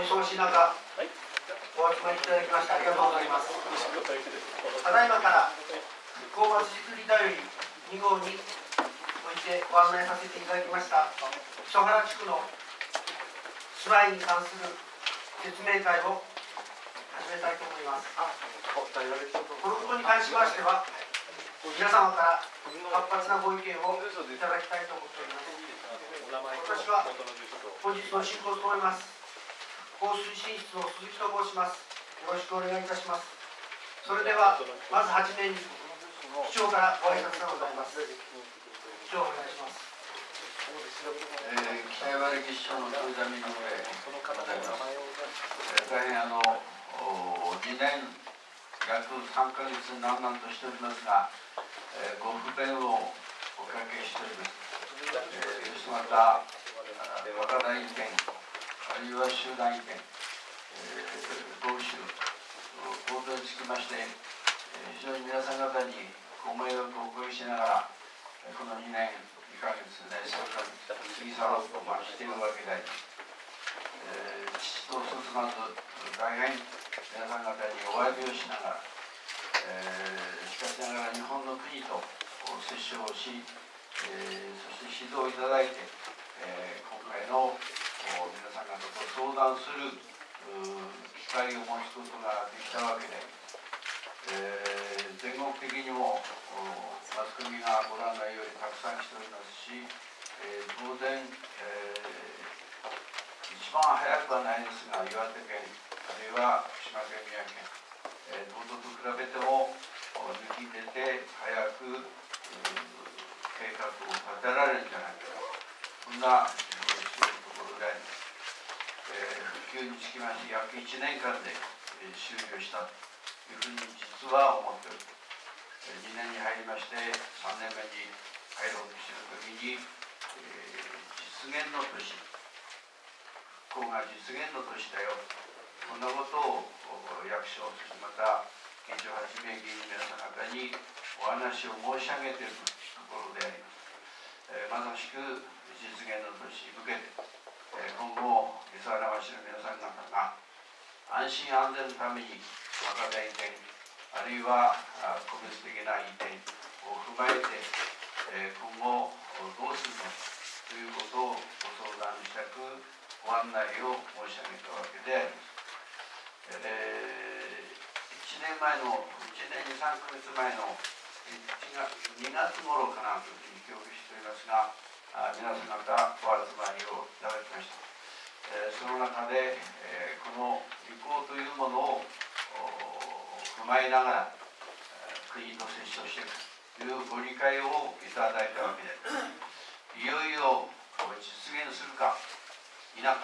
お忙しい中、はいお集まりいただきましてありがとうございます。ただいまから福岡市づくりだより2号においてご案内させていただきました磯原地区の住まいに関する説明会を始めたいと思います。このことに関しましては皆様から活発なご意見をいただきたいと思っております。私は本日の進行を務めます放水進出の鈴木と申します。よろしくお願いいたします。それではまずはじめに市長からご挨拶がございます。市長お願いします。えー、北山歴史の富田美濃でございます。大変あの2年約3か月難々としておりますが、えー、ご不便をおかけしております。えー、そしてまた若大意見あるいは集団意見、えー、同州報道につきまして、えー、非常に皆さん方にご迷惑をおかけしながらこの2年2ヶ月ね3ヶ月過ぎ去ろうと、まあ、しているわけであり、えー、父と進まず大変皆さん方にお詫びをしながら、えー、しかしながら日本の国と接触をしえー、そして指導をいただいて、えー、今回の皆さん方と相談する機会を持つことができたわけで、えー、全国的にもマスコミがご覧のようにたくさんしておりますし、えー、当然、えー、一番早くはないですが岩手県あるいは福島県宮城県、えー、どと比べても抜き出て早く、計画を立てられるんじゃないかそんなところで、えー、復旧につきまして約1年間で、終了したというふうに実は思っておる、2年に入りまして3年目に入ろうとしている時に、え、実現の年復興が実現の年だよ。こんなことを役所そしてまた県庁はじめ議員の皆さん方にお話を申し上げているところであります、え、まさしく実現の年に向けて、今後磯原町の皆さん方が安心安全のために若手移転あるいは個別的な移転を踏まえて、今後どうするのかということをご相談したくご案内を申し上げたわけであります。えー、1年前の1年に3か月前の1月2月頃かなというふうに記憶しておりますがあ皆さん方お集まりをいただきました、えー、その中で、えー、この履行というものを踏まえながら、え、国と接触していくというご理解をいただいたわけでいよいよ実現するか否か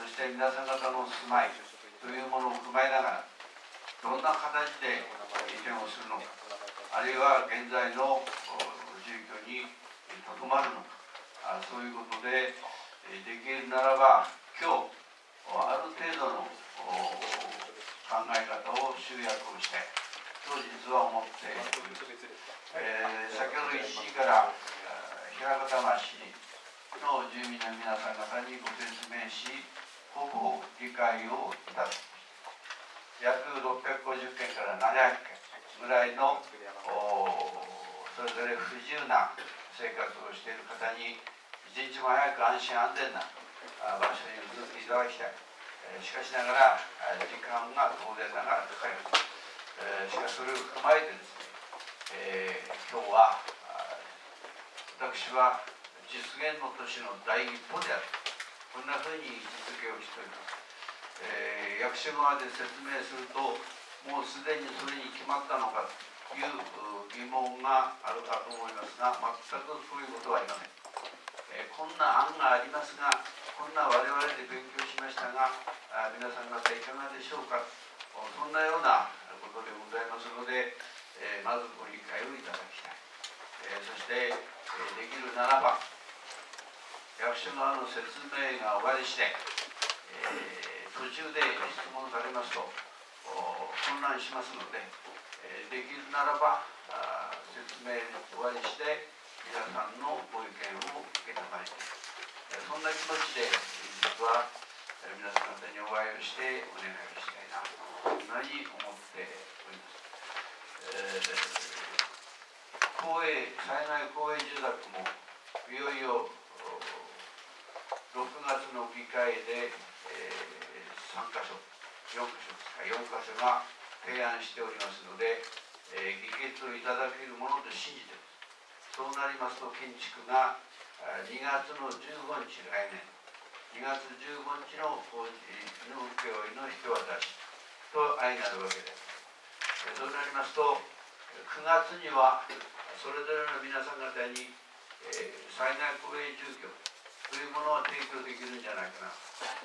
そして皆さん方の住まいというものを踏まえながらどんな形で移転をするのかあるいは現在の住居にとどまるのか。そういうことでできるならば今日ある程度の考え方を集約をしてと実は思っている、えー、先ほど1時から平方町の住民の皆さん方にご説明しほぼ理解をいただき約650件から700件ぐらいのそれぞれ不自由な生活をしている方に一日も早く安心安全な場所に移っていただきたい。しかしながら時間が当然ながらかかりますしかしそれを踏まえてですね、えー、今日は私は実現の年の第一歩である。こんなふうに位置づけをしております、えー、役所側で説明するともうすでにそれに決まったのか。という疑問があるかと思いますが全くそういうことはありません、えー、こんな案がありますがこんな我々で勉強しましたがあ皆さん方いかがでしょうか。そんなようなことでございますので、えー、まずご理解をいただきたい、えー、そして、えできるならば役所側の説明が終わりして、え途中で質問されますと混乱しますので、できるならば説明終わりして皆さんのご意見を受けたまえてそんな気持ちで実は、皆さん方にお会いをしてお願いをしたいなそんなに思っております、えー、公営災害公営住宅もいよいよ6月の議会で、えー、3箇所4箇所ですか。4箇所が提案しておりますので、えー、議決をいただけるものと信じてますそうなりますと建築が2月の15日来年2月15日の法事の請負の引き渡しと相なるわけですそうなりますと9月にはそれぞれの皆さん方に、えー、災害公営住居というものを提供できるんじゃないかな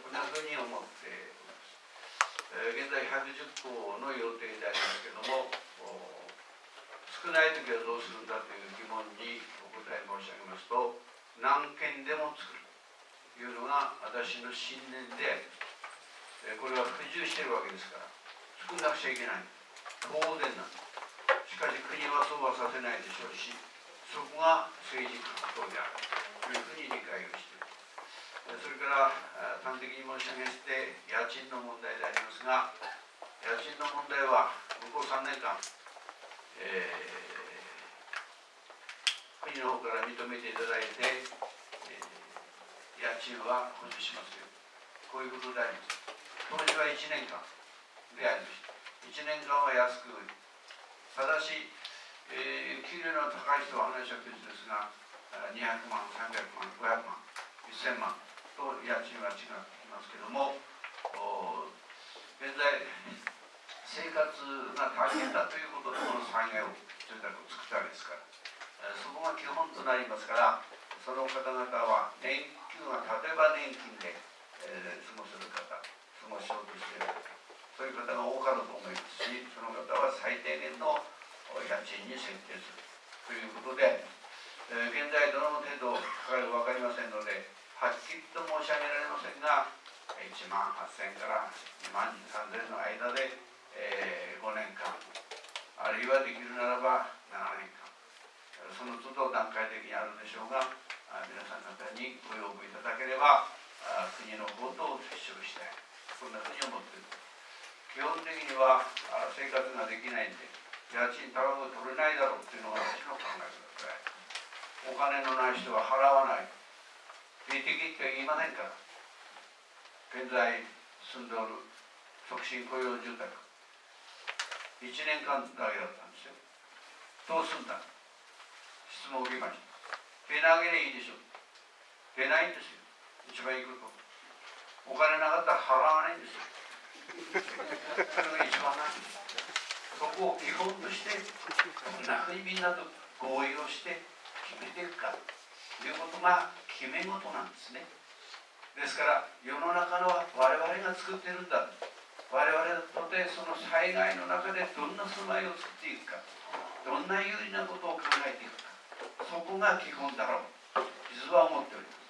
こんなふうに思っております、現在110校の予定でありますけれども少ない時はどうするんだという疑問にお答え申し上げますと何件でも作るというのが私の信念でこれは不自由しているわけですから作んなくちゃいけない。当然なんしかし国はそうはさせないでしょうしそこが政治格闘であるというふうに理解をしてそれから端的に申し上げて家賃の問題でありますが家賃の問題は向こう3年間、えー国の方から認めていただいて、えー、家賃は補助しますよ。こういうことであります。当時は1年間でありました。1年間は安くただし、えー、給料の高い人は話は別ですが200万300万500万1000万と家賃は違ってきますけども現在生活が大変だということでこの災害を住宅を作ったわけですからそこが基本となりますからその方々は年金は例えば年金で、えー、過ごする方過ごしようとしている方そういう方が多かったと思いますしその方は最低限の家賃に設定するということで、えー、現在どの程度かかるか分かりませんのではっきりと申し上げられませんが1万8000から2万3000の間で、えー、5年間あるいはできるならば7年間その都度段階的にあるんでしょうが皆さん方にご要望いただければ国の方とを接触したいこんなふうに思っている基本的には生活ができないんで家賃高く取れないだろうっていうのが私の考え方でお金のない人は払わない。定的って言いませんか？ら現在住んでおる促進雇用住宅。1年間だけだったんですよ。どうすんだ？質問を受けました。手投げでいいでしょ出ないんですよ。一番いいこと。お金なかったら払わないんですよ。それが一番なんですそこを基本としてどんなふうにみんなと合意をして決めていくかということが決め事なんですね。ですから世の中のは我々が作ってるんだ。我々とてその災害の中でどんな住まいを作っていくか。どんな有利なことを考えていくか。そこが基本だろう。実は思っております。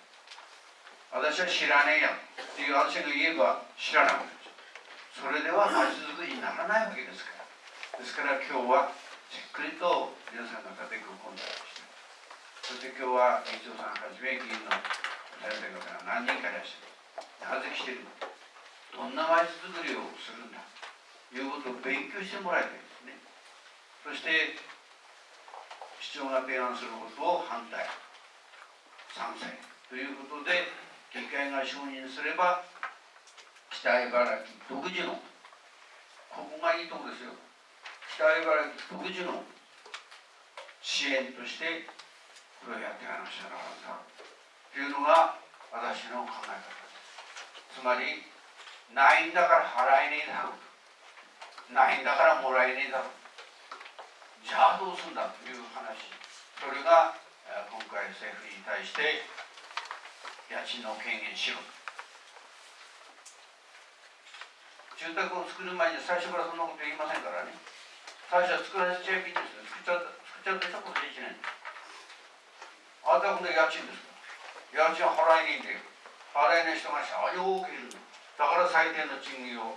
私は知らねえよっていう私が言えば知らなくなっちゃうそれでは町づくりにならないわけですから。ですから今日はじっくりと皆さんの方でご懇談をしてそして今日は議長さんはじめ議員の先生方が何人かいらっしゃる。なぜ来てるのどんな町づくりをするんだ。ということを勉強してもらいたいですね。そして市長が提案することを反対。賛成ということで議会が承認すれば北茨城独自のここがいいとこですよ。北茨城独自の支援としてこれをやっていかなくちゃならんだというのが私の考え方です。つまりないんだから払えねえだろうないんだからもらえねえだろうじゃあどうするんだという話。それが今回政府に対して家賃の権限しろ。住宅を作る前に最初からそんなこと言いませんからね。最初は作らせちゃえばいいんですよ。作っちゃう作っちゃうでしょ今年1年あたほんで家賃です。家賃払えねえんだよ払えない人が社長多くいるだから最低の賃金を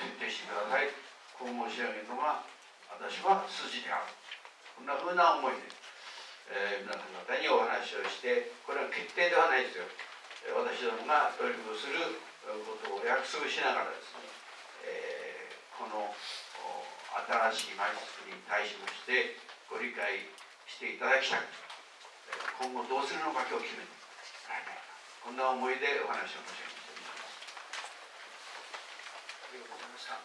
設定してくださいこう申し上げるのが私は筋であるこんなふうな思いで、えー、皆さん方にお話をしてこれは決定ではないです。よ私どもが協力す。ることを約束しながらです。ね、えー、この新しいマイスクに対しましてご理解していただきたい今後どうするのか今日決めてこんな思いでお話を申し上げました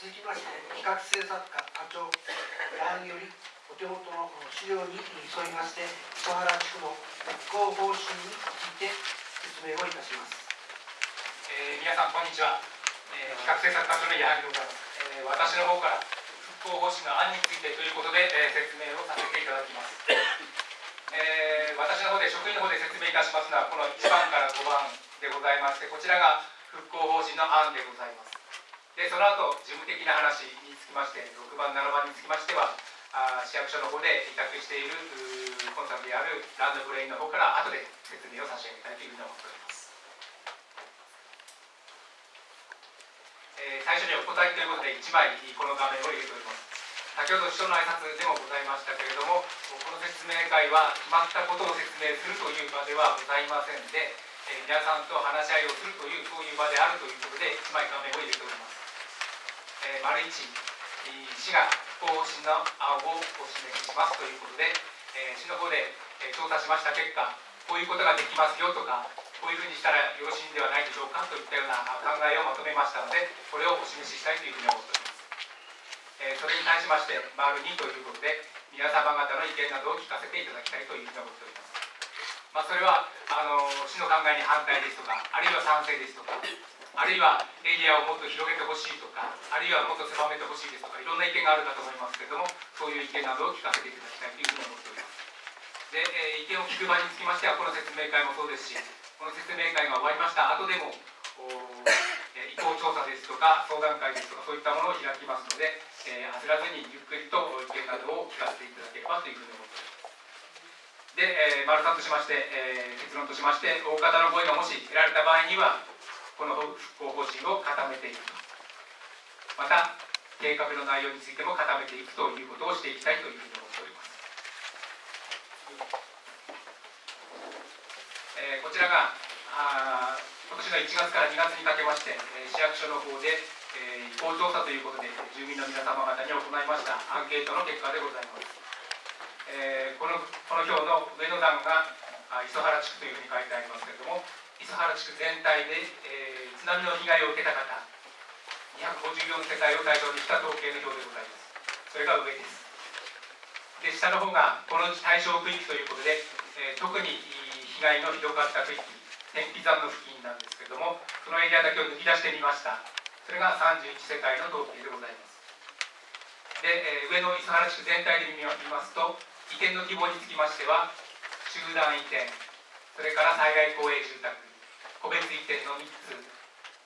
続きまして企画制作課課長矢作よりお手元の資料に沿いまして磯原地区の復興方針について説明をいたします、えー、皆さんこんにちは、えー、企画制作課長の矢作でございます、えー、私の方から復興方針の案についてということで、えー、説明をさせていただきます、えー、私の方で職員の方で説明いたしますのはこの1番から5番でございましてこちらが復興方針の案でございます。でその後事務的な話につきまして6番7番につきましてはあ市役所の方で委託しているコンサルであるランドブレインの方から後で説明を差し上げたいというふうに思っております、えー、最初にお答えということで1枚この画面を入れております。先ほど秘書の挨拶でもございましたけれどもこの説明会は決まったことを説明するという場ではございませんで、えー、皆さんと話し合いをするというそういう場であるということで1枚画面を入れております。えー、丸一市が方針の案をお示ししますということで、えー、市の方で、えー、調査しました結果こういうことができますよとかこういうふうにしたらよろしいんではないでしょうかといったような考えをまとめましたのでこれをお示ししたいというふうに思っております、え、それに対しまして丸2ということで皆様方の意見などを聞かせていただきたいというふうに思っております。まあ、それはあの市の考えに反対ですとかあるいは賛成ですとかあるいはエリアをもっと広げてほしいとかあるいはもっと狭めてほしいですとかいろんな意見があるかと思いますけれどもそういう意見などを聞かせていただきたいというふうに思っております。で、えー、意見を聞く場につきましてはこの説明会もそうですしこの説明会が終わりました後でも意向調査ですとか相談会ですとかそういったものを開きますので、えー、焦らずにゆっくりと意見などを聞かせていただければというふうに思っております。で、えー、丸3としまして、えー、結論としまして大方の声がもし得られた場合にはこの復興方針を固めていくまた計画の内容についても固めていくということをしていきたいというふうに思っております、えー、こちらがあ今年の1月から2月にかけまして、市役所の方で、えー、意向調査ということで住民の皆様方に行いましたアンケートの結果でございます、えー、このこの表の上の段が磯原地区というふうに書いてありますけれども磯原地区全体で、えー、津波の被害を受けた方254世帯を対象にした統計の表でございます。それが上です。で下の方がこの対象区域ということで、えー、特に被害のひどかった区域天日山の付近なんですけれどもそのエリアだけを抜き出してみました。それが31世帯の統計でございます。で、えー、上の磯原地区全体で見ますと移転の規模につきましては集団移転それから災害公営住宅個別移転の3つ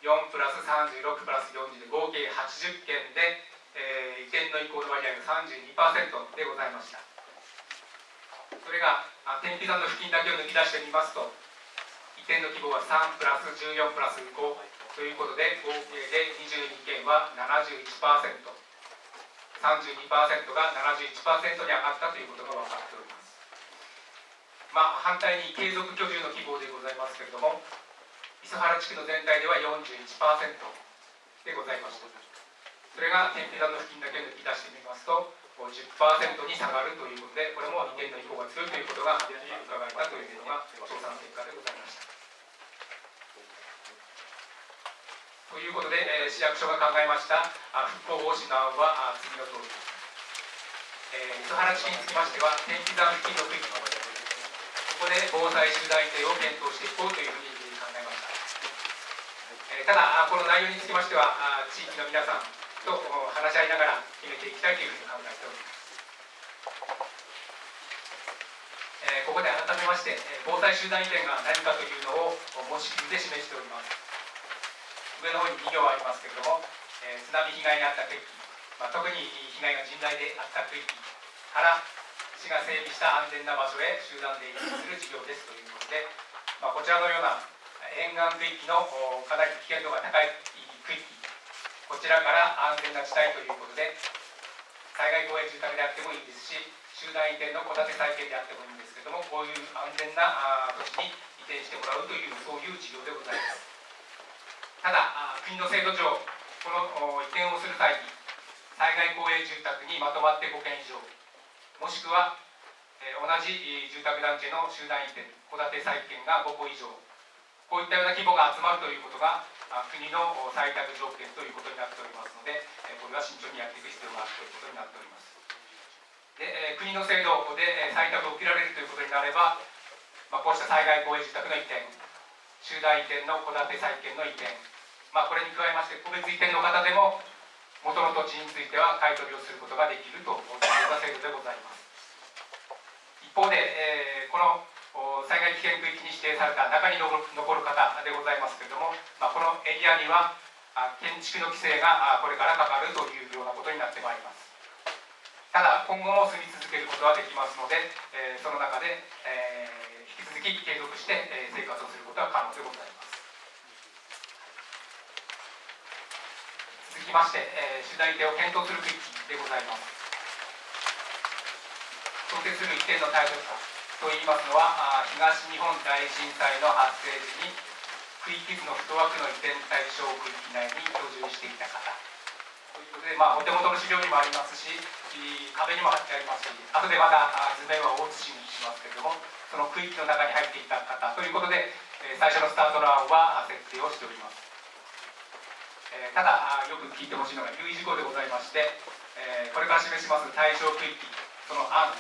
4プラス36プラス40で合計80件で、えー、移転の移行の割合が32%でございました。それが天日山の付近だけを抜き出してみますと移転の規模は3プラス14プラス5ということで合計で22件は 71%32% が71%に上がったということが分かっております。まあ反対に継続居住の希望でございますけれども磯原地区の全体では41%でございました。それが天日山の付近だけ抜き出してみますと10%に下がるということでこれも移転の意向が強いということが伺えたというのが調査の結果でございました。ということで、えー、市役所が考えました復興方針の案は次の通り。です、えー、磯原地区につきましては天日山付近の区域のここで防災集団移転を検討していこうというふうに考えました。えー、ただこの内容につきましては地域の皆さんと話し合いながら決めていきたいというふうに考えております、えー、ここで改めまして防災集団移転が何かというのを模式で示しております。上の方に2行ありますけれども、えー、津波被害に遭った区域、まあ、特に被害が甚大であった区域から市が整備した安全な場所へ集団で移転する事業ですということで、まあ、こちらのような沿岸区域のかなり危険度が高い区域こちらから安全な地帯ということで災害公営住宅であってもいいですし集団移転の戸建て再建であってもいいんですけれどもこういう安全な土地に移転してもらうというそういう事業でございます。ただ国の制度上この移転をする際に災害公営住宅にまとまって5件以上もしくは、同じ住宅団地の集団移転戸建て再建が5個以上こういったような規模が集まるということが国の採択条件ということになっておりますのでこれは慎重にやっていく必要があるということになっております。で国の制度で採択を受けられるということになれば、まあ、こうした災害公営住宅の移転集団移転の戸建て再建の移転、まあ、これに加えまして個別移転の方でも元の土地については買い取りをすることができるというような制度でございます。一方で、えー、この災害危険区域に指定された中に残る方でございますけれども、まあ、このエリアには建築の規制がこれからかかるというようなことになってまいります。ただ今後も住み続けることはできますので、えー、その中で、えー、引き続き継続して、え生活をすることは可能でございます。続きまして、えー、主題手を検討する区域でございます。想定する一定の対策といいますのは東日本大震災の発生時に区域図の太枠の移転対象区域内に居住していた方。ということで、まあ、お手元の資料にもありますし壁にも貼ってありますし後でまた図面は大写しにしますけれどもその区域の中に入っていた方ということで最初のスタートランは設定をしております。えただよく聞いてほしいのが留意事項でございましてえこれから示します対象区域その案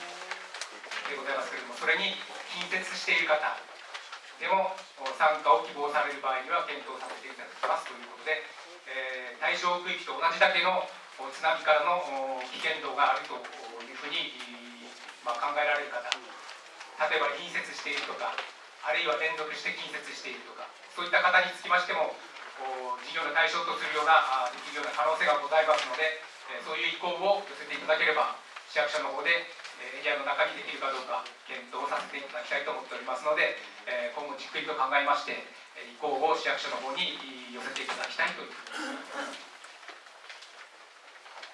でございますけれどもそれに近接している方でも参加を希望される場合には検討させていただきますということで、えー、対象区域と同じだけの津波からの危険度があるというふうに、まあ、考えられる方例えば隣接しているとかあるいは連続して近接しているとかそういった方につきましても事業の対象とするようなできるような可能性がございますのでえそういう意向を寄せていただければ市役所の方でエリアの中にできるかどうか検討させていただきたいと思っておりますので、え今後じっくりと考えまして意向を市役所の方に寄せていただきたいという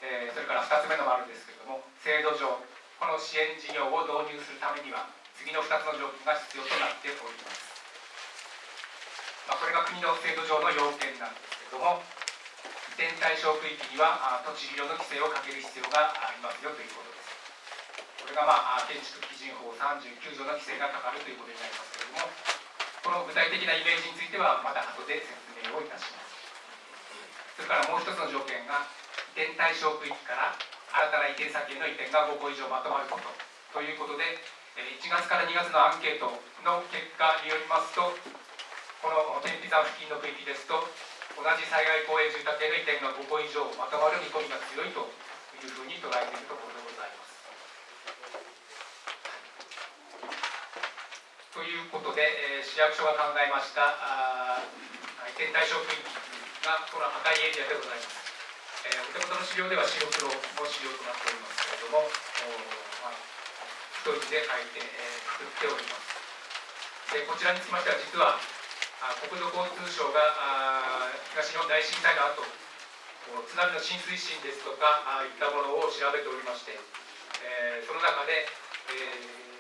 えー、それから2つ目の丸ですけれども制度上この支援事業を導入するためには次の2つの条件が必要となっております、まあ、これが国の制度上の要件なんですけれども移転対象区域には土地利用の規制をかける必要がありますよということです。これが、まあ、建築基準法39条の規制がかかるということになりますけれどもこの具体的なイメージについてはまた後で説明をいたします。それからもう一つの条件が移転対象区域から新たな移転先への移転が5個以上まとまることということで1月から2月のアンケートの結果によりますとこの天日山付近の区域ですと同じ災害公営住宅への移転が5個以上まとまる見込みが強いというふうに捉えているところでございますということで、えー、市役所が考えました移転対象区域がこの赤いエリアでございます。えー、お手元の資料では白黒の資料となっておりますけれども、まあ、一人で書いて、えー、作っております。でこちらにつきましては実は国土交通省が東日本大震災の後津波の浸水深ですとかあいったものを調べておりまして、えー、その中で、えー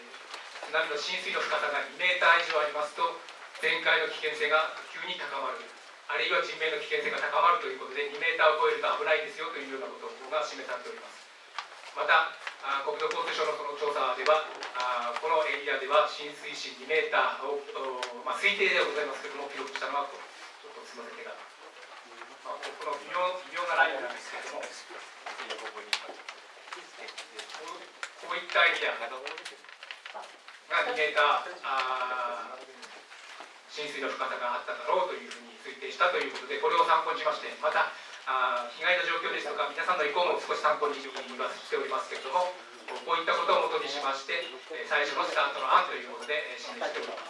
津波の浸水の深さが2メーター以上ありますと全壊の危険性が急に高まるあるいは人命の危険性が高まるということで2メーターを超えると危ないですよというようなことが示されております。またあ国土交通省のその調査ではあこのエリアでは浸水深2メーターを、まあ、推定ではございますけれども記録したのはちょっとすみません手が、まあ、この微妙微妙なラインなんですけれどもこういったエリアが2メーターあ浸水の深さがあっただろうというふうに推定したということでこれを参考にしましてまたあ被害の状況ですとか皆さんの意向も少し参考にはしておりますけれどもこういったことをもとにしまして最初のスタートの案ということで示しております。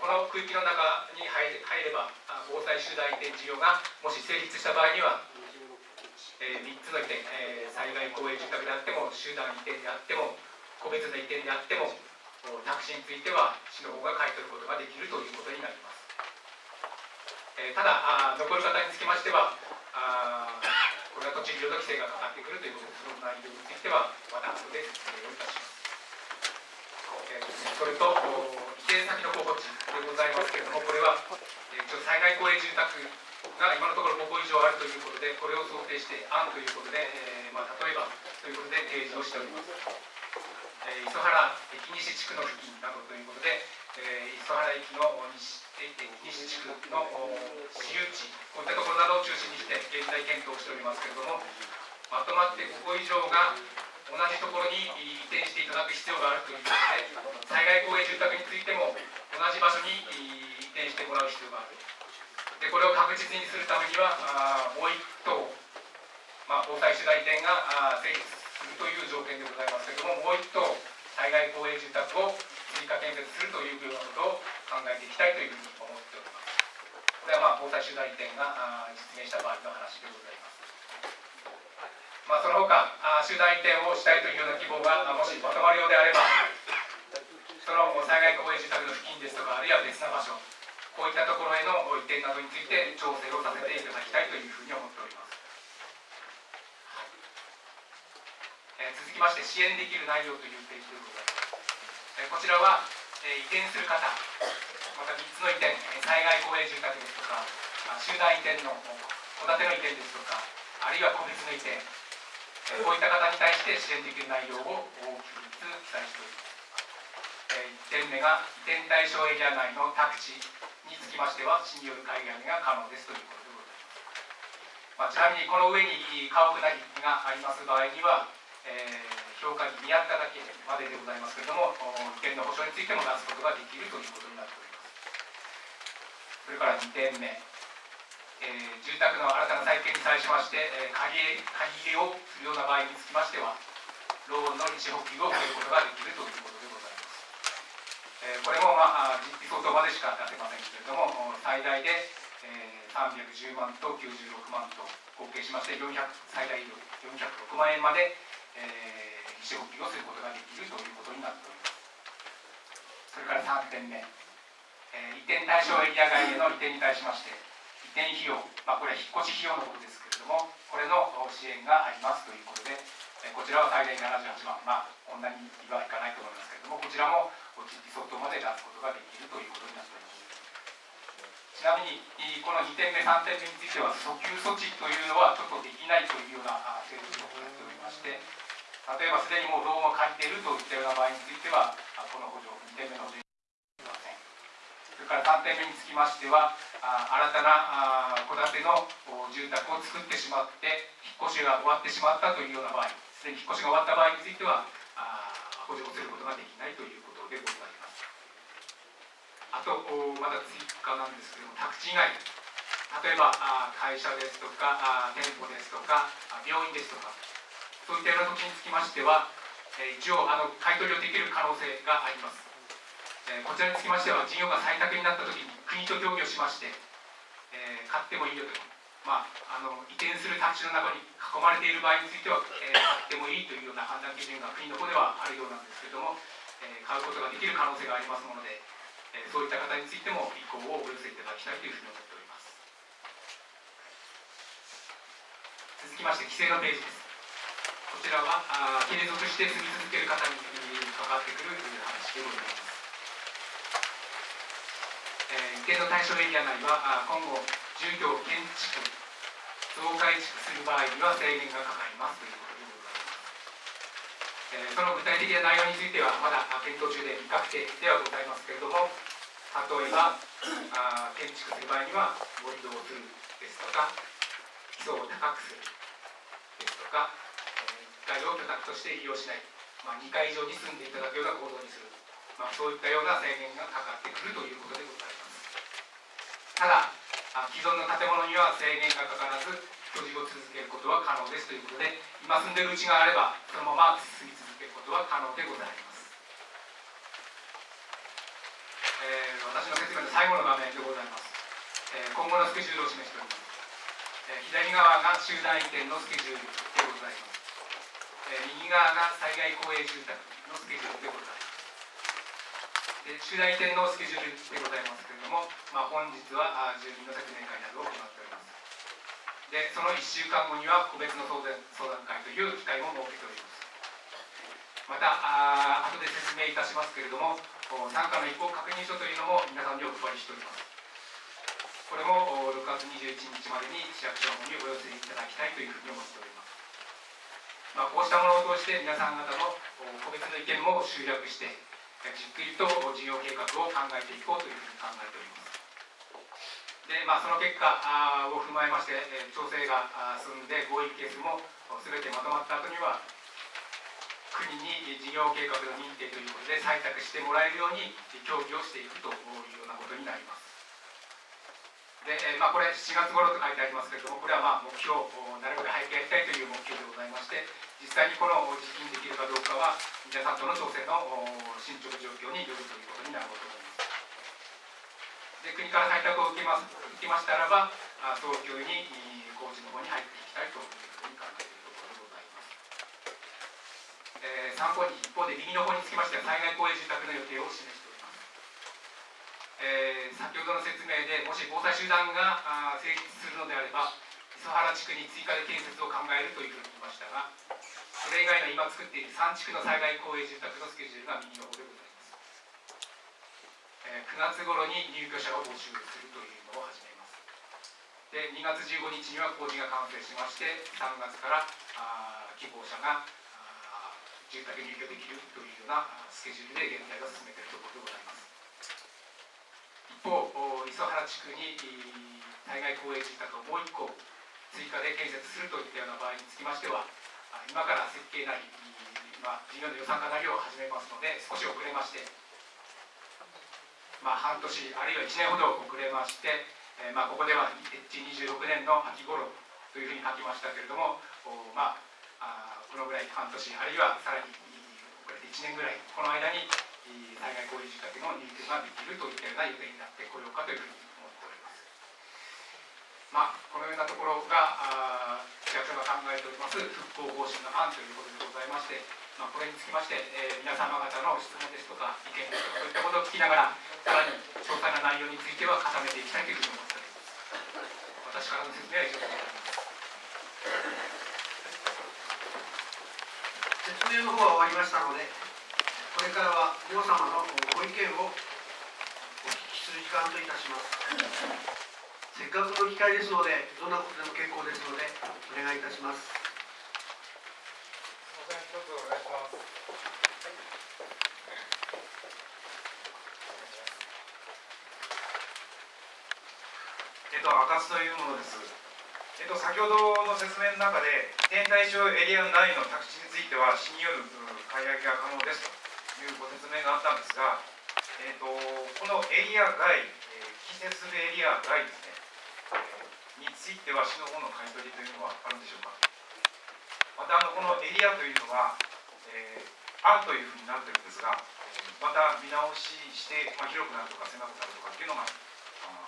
この区域の中に入れば防災集団移転事業がもし成立した場合には3つの移転災害公営住宅であっても集団移転であっても個別の移転であってもタクシーについては市の方が買い取ることができるということになります、えー、ただ残る方につきましてはあこれは土地利用の規制がかかってくるということでその内容についてはまた後で説明をいたします、えー、それと移転先の候補地でございますけれども、これは、えー、ちょ災害公営住宅が今のところ5個以上あるということで、これを想定して案ということで、えーまあ、例えばということで提示をしております。えー、磯原駅西地区の付近などということで、え、磯原駅の西西地区の私有地、こういったところなどを中心にして現在検討しておりますけれども、まとまって5個以上が同じところに移転していただく必要があるということで、災害公営住宅についても同じ場所に移転してもらう必要がある。でこれを確実にするためには、もう一棟、まあ、防災主題点があ成立するという条件でございますけれども、もう一棟、災害公営住宅を追加建設するというようなことを考えていきたいというふうに思っております。これはまあ防災主題点が実現した場合の話でございます。まあ、その他集団移転をしたいというような希望がもしまとまるようであればその災害公営住宅の付近ですとかあるいは別な場所こういったところへの移転などについて調整をさせていただきたいというふうに思っております、えー、続きまして支援できる内容というページでございます、こちらはえ移転する方また3つの移転災害公営住宅ですとか集団移転の戸建ての移転ですとかあるいは個別の移転こういった方に対して支援できる内容を大きく記載しております。1点目が移転対象エリア内の宅地につきましては市による買い上げが可能ですということでございます、まあ、ちなみにこの上に家屋なりがあります場合には、えー評価に見合っただけまででございますけれども移転の保証についても出すことができるということになっております。それから2点目、えー、住宅の新たな再建に際しまして、えー、借り借り入れをするような場合につきましてはローンの利子補給を受けることができるということでございます、えー、これも、まあ、実費相当までしか出せませんけれども最大で、えー、310万と96万と合計しまして400最大406万円まで、えー利子補給をすることができるということになっておりますそれから3点目、えー、移転対象エリア外への移転に対しまして移転費用、まあ、これは引っ越し費用のことですけれどもこれの支援がありますということで、えー、こちらは最大78万まあこんなにはいかないと思いますけれどもこちらも実費相当まで出すことができるということになっておりますちなみにこの2点目3点目については訴求措置というのはちょっとできないというような制度を行っておりまして例えばすでにもうローンを借りているといったような場合についてはこの補助2点目の補助にません。それから3点目につきましては新たな戸建ての住宅を作ってしまって引っ越しが終わってしまったというような場合すでに引っ越しが終わった場合については補助をすることができないということでございます。あとまだ追加なんですけども宅地以外例えば会社ですとか店舗ですとか病院ですとかそういったような時につきましては、えー、一応あの買取をできる可能性があります、えー、こちらにつきましては事業が採択になった時に国と協議をしまして、えー、買ってもいいよと。まあ、あの移転する宅地の中に囲まれている場合については、えー、買ってもいいというような判断基準が国の方ではあるようなんですけれども、えー、買うことができる可能性がありますもので、えー、そういった方についても意向をお寄せいただきたいというふうに思っております。続きまして規制のページです。こちらはあ継続して住み続ける方に関わってくる話でございます。えー、移転の対象エリア内は今後住居を建築増改築する場合には制限がかかりますということでございます。えー、その具体的な内容についてはまだ検討中で未確定ではございますけれども例えばあ建築する場合には盛り土をするですとか基礎を高くするですとか階を居宅として利用しない、まあ、2階以上に住んでいただくような構造にする、まあ、そういったような制限がかかってくるということでございます。ただ既存の建物には制限がかからず居住を続けることは可能ですということで今住んでるうちがあればそのまま住み続けることは可能でございます、えー、私の説明の最後の画面でございます、えー、今後のスケジュールを示しております、えー、左側が集団移転のスケジュールでございます。え右側が災害公営住宅のスケジュールでございますで主題点のスケジュールでございますけれども、まあ、本日は住民の説明会などを行っておりますでその1週間後には個別の相談相談会という機会も設けておりますまたあ後で説明いたしますけれども参加の意向確認書というのも皆さんにお配りしております。これも6月21日までに市役所の方にお寄せいただきたいというふうに思っております。まあ、こうしたものを通して皆さん方の個別の意見も集約してじっくりと事業計画を考えていこうというふうに考えております。でまあ、その結果を踏まえまして調整が進んで合意ケースも全てまとまった後には国に事業計画の認定ということで採択してもらえるように協議をしていくというようなことになります。で、まあ、これ7月頃と書いてありますけれどもこれはまあ目標なるべく早くやりたいという目標でございまして実際にこの実現できるかどうかは皆さんとの調整の進捗状況によるということになると思います。で国から採択を受けます受けましたらば早急に工事の方に入っていきたいというふうに考えているところでございます、えー、参考に一方で右の方につきましては災害公営住宅の予定を示しえー、先ほどの説明でもし防災集団が成立するのであれば磯原地区に追加で建設を考えるというふうに言いましたがそれ以外の今作っている3地区の災害公営住宅のスケジュールが右の方でございます、えー、9月頃に入居者を募集するというのを始めます。で2月15日には工事が完成しまして3月からあ希望者が住宅入居できるというようなスケジュールで現在は進めているところでございます。一方磯原地区に災害公営住宅をもう1個追加で建設するといったような場合につきましては今から設計なり、まあ、事業の予算化なりを始めますので少し遅れまして、まあ、半年あるいは1年ほど遅れまして、え、まあ、ここでは26年の秋頃というふうに書きましたけれどもま、あこのぐらい半年あるいはさらに遅れて1年ぐらいこの間に災害公営住宅の認定ができるといったような予定になってこようかというふうに思っております。まあ、このようなところが市役所が考えております復興方針の案ということでございまして、まあ、これにつきまして、えー、皆様方の質問ですとか意見ですとかそういったことを聞きながらさらに詳細な内容については固めていきたいというふうに思っております。私からの説明は以上でございます。説明の方は終わりましたのでこれからは皆様のご意見をお聞きする時間といたします。せっかくの機会ですのでどんなことでも結構ですのでお願いいたします。えっと、赤津というものです。えっと、先ほどの説明の中で、天対象エリア内の宅地については、市による買い上げが可能ですと。いうご説明があったんですが、えーと、このエリア外、えー、季節するエリア外ですね、えー、については市の方の買い取りというのはあるんでしょうか？またあのこのエリアというのは、えー、案というふうになってるんですが、また見直しして、まあ、広くなるとか狭くなるとかっていうのが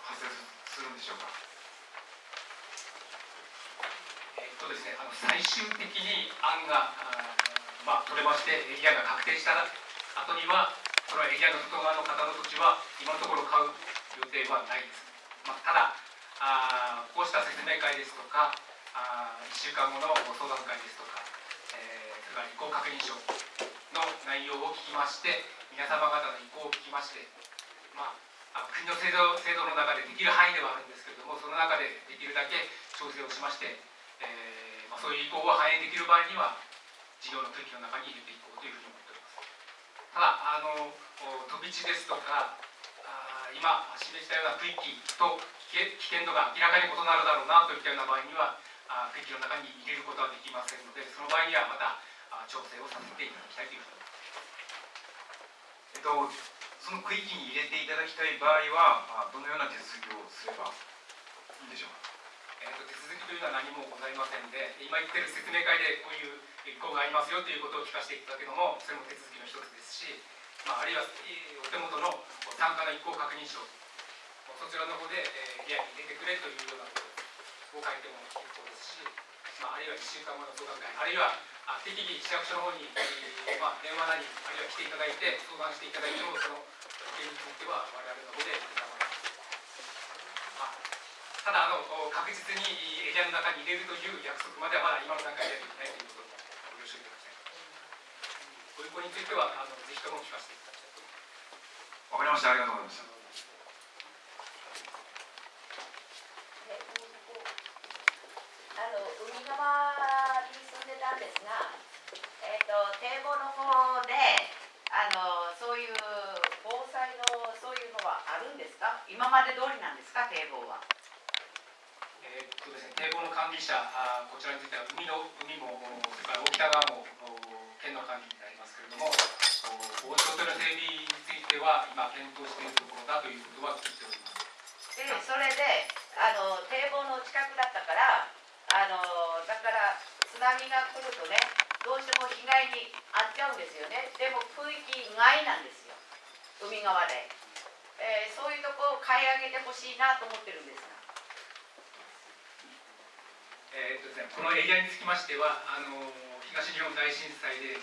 発生するんでしょうか？えっとですね、あの最終的に案がまあ、取れましてエリアが確定した後にはそのエリアの外側の方の土地は今のところ買う予定はないです、まあ、ただあこうした説明会ですとかあ1週間後の相談会ですとか、えー、それから意向確認書の内容を聞きまして皆様方の意向を聞きまして、まあ、国の制度制度の中でできる範囲ではあるんですけれどもその中でできるだけ調整をしまして、えーまあ、そういう意向を反映できる場合には事業の区域の中に入れていこうというふうに思っております。ただあの飛び地ですとかあ今示したような区域と危険度が明らかに異なるだろうなといったような場合にはあ区域の中に入れることはできませんのでその場合にはまたあ調整をさせていただきたいというふうに思います。えっとその区域に入れていただきたい場合はどのような手続きをすればいいんでしょうか？えーと、手続きというのは何もございませんで今言ってる説明会でこういう意向がありますよということを聞かせていただくのもそれも手続きの一つですし、まあ、あるいはお手元の参加の意向確認書そちらの方で、えー、リアに入れてくれというようなことを書いても結構ですし、まあ、あるいは1週間後の相談会あるいは適宜市役所の方に、えー、まあ、電話なりあるいは来ていただいて相談していただいてもその件については我々の方でただあの確実にエリアの中に入れるという約束まではまだ今の段階ではできないということもご了承いただきたいご意向についてはあのぜひとも聞かせていただきたいと思いますわかりましたありがとうございましたあの海側に住んでたんですが、えっ、と堤防の方であのそういう防災のそういうのはあるんですか？今まで通りなんですか堤防は？えーっとですね、堤防の管理者、あこちらについては海の海も、それから大北側もお県の管理になりますけれども、お防潮堤の整備については今検討しているところだということは聞いております。でそれであの堤防の近くだったからあのだから津波が来るとねどうしても被害に遭っちゃうんですよね。でも区域外なんですよ海側で、えーそういうとこを買い上げてほしいなと思ってるんです。えーっとですね、このエリアにつきましては、あの東日本大震災で、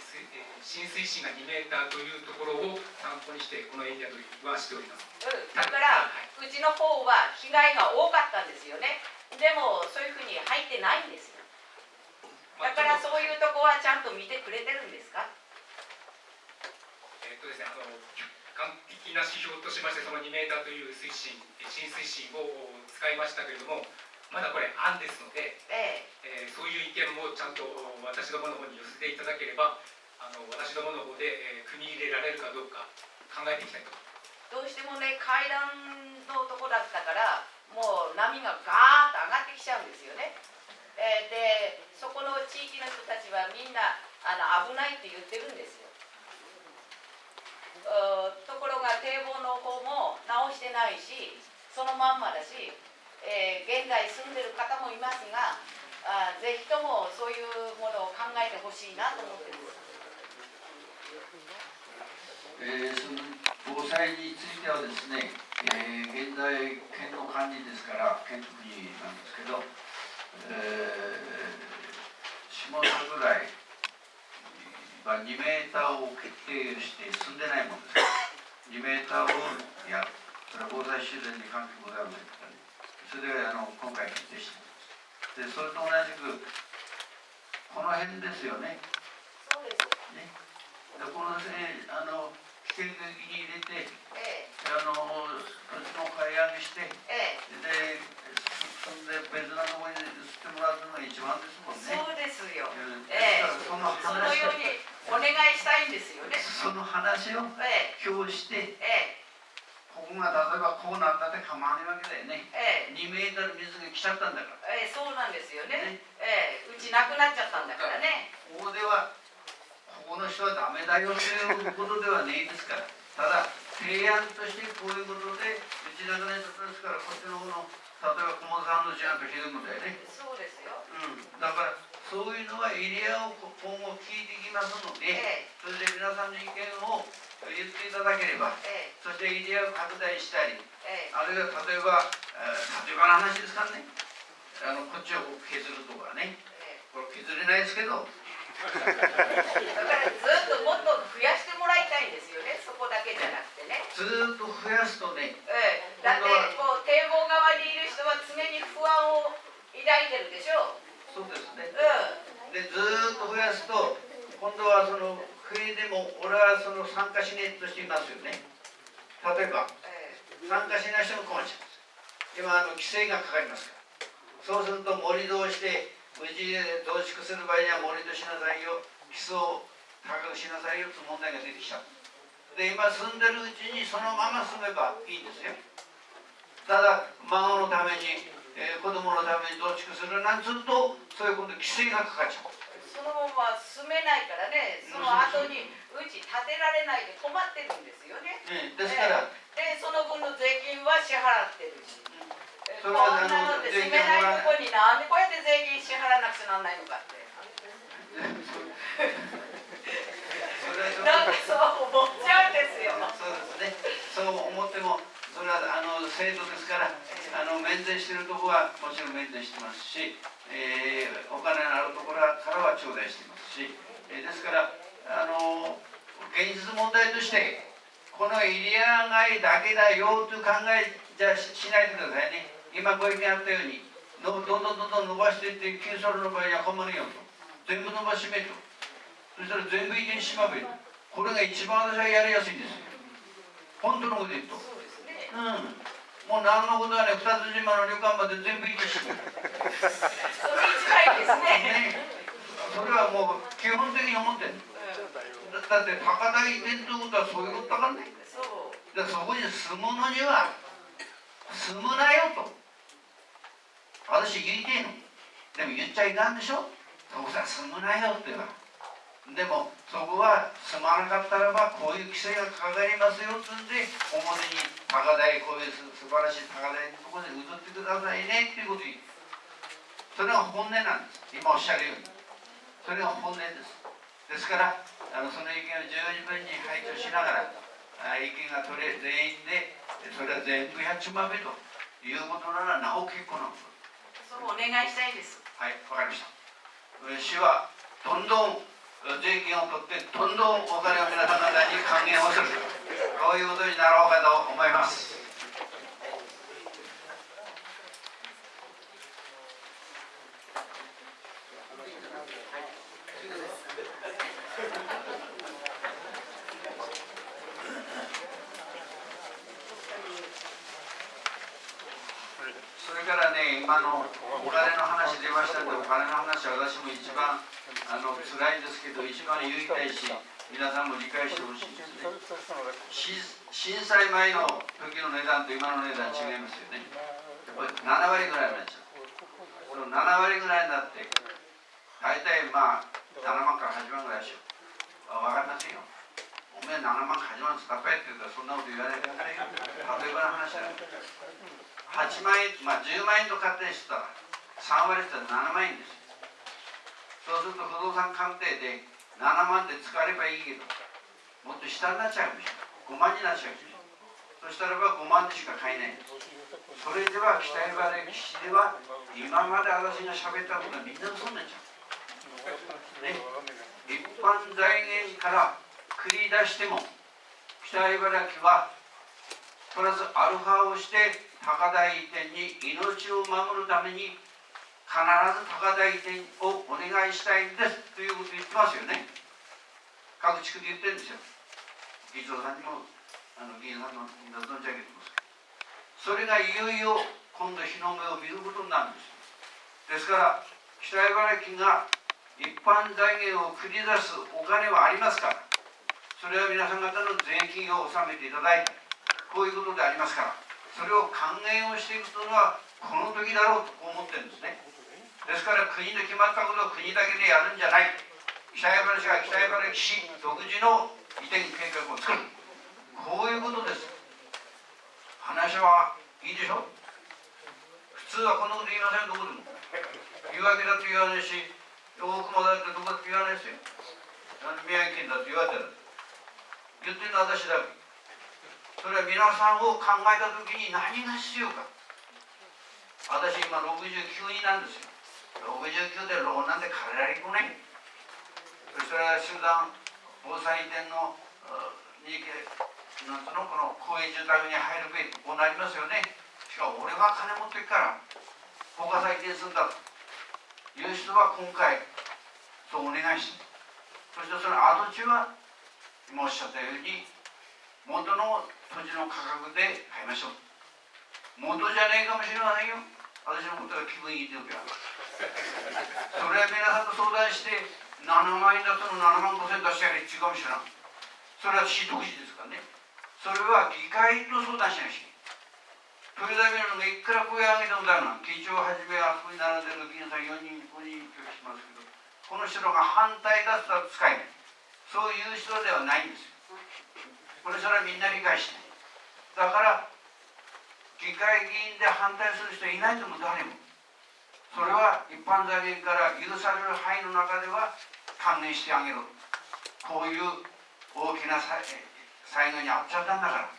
浸水深が2メーターというところを参考にして、このエリアとはしております。うん、だから、うちの方は被害が多かったんですよね。でも、そういうふうに入ってないんですよ。だから、うそういうとこはちゃんと見てくれてるんですか？えーっとですね、あの完璧な指標としまして、その2メーターという水深、えー浸水深を使いましたけれども、まだこれ、案ですので、ええーそういう意見もちゃんと私どもの方に寄せていただければ、あの私どもの方で、えー組み入れられるかどうか考えていきたいと。え、どうしてもね、階段のとこだったから、もう波がガーッと上がってきちゃうんですよね。えーで、そこの地域の人たちはみんなあの危ないって言ってるんですよ。ところが堤防の方も直してないしそのまんまだし、えー現在住んでる方もいますがあぜひともそういうものを考えてほしいなと思ってるんです。えーその防災についてはですね、えー現在県の管理ですから県と国なんですけど、えー下桜井は2メーターを決定して進んでないものですから2メーターをやそれは防災修繕に関係ございませんそれであの今回決定していますでそれと同じくこの辺ですよね。そうです。ね、でこのね、あの危険区域に入れて、えあの土地の買い上げして、ええ。で、そんで別なところに移ってもらうのが一番ですもんえ、ね。そうですよ。うんええ。そのそのよう話にお願いしたいんですよね。その話をえ表して、え、えこうなったって構わないわけだよね。え、え2メートル水が来ちゃったんだから。え、ええ、そうなんですよね。ね、ええ、うちなくなっちゃったんだからね。ここでは、ここの人はダメだよということではねえですから。ただ、提案としてこういうことで、うちなくなっちゃったですから、こっちの方の、例えば駒さんの事案とひどいことだよね。そうですよ。うん、だから、そういうのはエリアを今後聞いていきますので、ええ、それで皆さんの意見を言っていただければ、えそしてエリアを拡大したり、え、えあるいは例えば、えー例えばの話ですからね、あのこっちを削るとかね、え、えこれ削れないですけど、え。だからずっともっと増やしてもらいたいんですよね。そこだけじゃなくてね。ずーっと増やすとね、ええ、だってこう堤防側にいる人は常に不安を抱いてるでしょそうですね。う。で、ずーっと増やすと、今度はその冬でも俺はその参加しねえとしていますよね。例えば、参加しない人も困っちゃう。今あの規制がかかりますから。そうすると盛り土をして、無事増築する場合には盛り土しなさいよ、基礎を高くしなさいよと問題が出てきちゃう。で、今住んでるうちにそのまま住めばいいんですよ。ただ、孫のために、えー子供のために増築するなんつうと、そういうこと規制がかかっちゃう。え。そのまま住めないからね。その後にうち建てられないで困ってるんですよね。ね、ですから、で、その分の税金は支払ってるし。えこそれはんなので住めないとこになんでこうやって税金支払わなくちゃなんないのかって。なんかそう思っちゃうんですよ。そうですね。そう思っても、それは制度ですから、あの免税しているところはもちろん免税してますし、えーお金のあるところからは頂戴してますし、えーですからあの現実問題としてこのエリア外だけだよという考えじゃしないでくださいね。今ご意見あったように、どんどんどんどん伸ばしていって、キューソルの場合には困るよと。全部伸ばしめと。そしたら全部移転しまべと。これが一番私はやりやすいんですよ。本当のこと言うとうんもう何のことはね二つ島の旅館まで全部行ってしまうそれ一番いいですね。ねそれはもう基本的に思ってるうんだだって高台移転ということはそういうことだからね。そう。でそこに住むのには住むなよと。私言いてえの。でも言っちゃいかんでしょ。そこさ住むなよって言うからでもそこは住まなかったらばこういう規制がかかりますよっつんで表に高台こういうす素晴らしい高台のところで移ってくださいねっていうことを言うそれが本音なんです。今おっしゃるように。それが本音ですですからあのその意見を十分に排除しながらあ意見が取れ全員でそれは全部やっちまえということならなお結構なことそうお願いしたいです。はいわかりました。えー市はどんどんえー税金を取ってどんどんお金を皆様方に還元をする。こういうことになろうかと思いますそれからね、今のお金の話出ましたんで、お金の話は私も一番あの辛いですけど、一番言いたいし、皆さんも理解してほしいですね。震災前の時の値段と今の値段違いますよね。やっぱり7割ぐらいなんですよ。その7割ぐらいになって、大体まあ7万から8万ぐらいでしょ。あ分かりませんよ。おめえ7万か8万使ったって言ったらそんなこと言わないでくださいよ。例えばの話だよ。8万円、まあ、10万円と仮定したら3割って言ったら7万円ですよそうすると不動産鑑定で7万で使えればいいけどもっと下になっちゃうでしょ5万になっちゃうでしょそしたらば5万でしか買えない。それでは北山歴史では今まで私が喋ったことはみんな嘘になっちゃう、ね、一般財源から繰り出しても北茨城はプラスアルファをして高台移転に命を守るために必ず高台移転をお願いしたいんですということ言ってますよね。各地区で言ってるんですよ。議長さんにもあの議員さんのみんな存じ上げてますそれがいよいよ今度日の目を見ることになるんですですから北茨城が一般財源を繰り出すお金はありますから。それは皆さん方の税金を納めていただいてこういうことでありますから。それを還元をしていくというのはこの時だろうと思ってるんですね。ですから国で決まったことを国だけでやるんじゃない。北茨城市が北茨城市独自の移転計画を作る。こういうことです。話はいいでしょ。普通はこんなこと言いませんどこでも言い訳だって言わないし大熊だってどこだって言わないですよ。宮城県だって言われたら言ってるのは私だけ。それは皆さんを考えた時に何が必要か。私今69になんですよ。69で老なんて変えられっこない。それは集団防災移転のあになんつのこの公営住宅に入るべきこうなりますよね。しかも俺は金持ってっから高架再建するんだと。いう人は今回そうお願いし。そしてその跡地は今おっしゃったように元の土地の価格で買いましょう。元じゃねえかもしれませんよ。私のことが気分いい時はそれは皆さんと相談して7万円だったの7万5千出してやれ違うかもしれない。それは市独自ですからね。それは議会と相談しなきゃいけない。豊田のいくら声上げてもだな議長をはじめあそこに並んでる議員さん4人5人拒否しますけどこの人が反対だったら使えない。そういう人ではないんですよ。これそれはみんな理解してだから議会議員で反対する人いないとも誰も。それは一般財源から許される範囲の中では還元してあげろ。こういう大きな災害に遭っちゃったんだか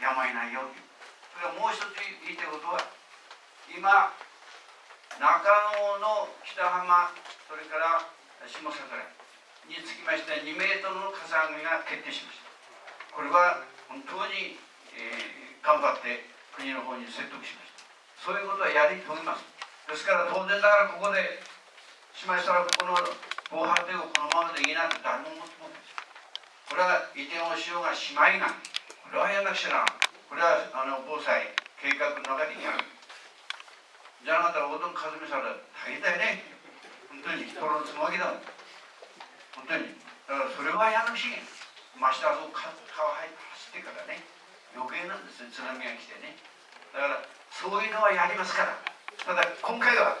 らやむを得ないよっていうそれからもう一つ言いたいことは今中野の北浜それから下桜につきまして2メートルのかさ上げが決定しました。これは本当に、えー頑張って国の方に説得しました。そういうことはやり遂げます。ですから当然ながらここでしましたらここの防波堤をこのままでいいなんて誰も思ってもないですこれは移転をしようがしまいがこれはやんなくちゃなこれはあの防災計画の中にやる。じゃなかったらおどんかずみさん大変だよね本当に人のつもぎだもん本当にだからそれはやるしましてあそこ川入ってからね余計なんですね津波が来てね。だからそういうのはやりますから。ただ今回は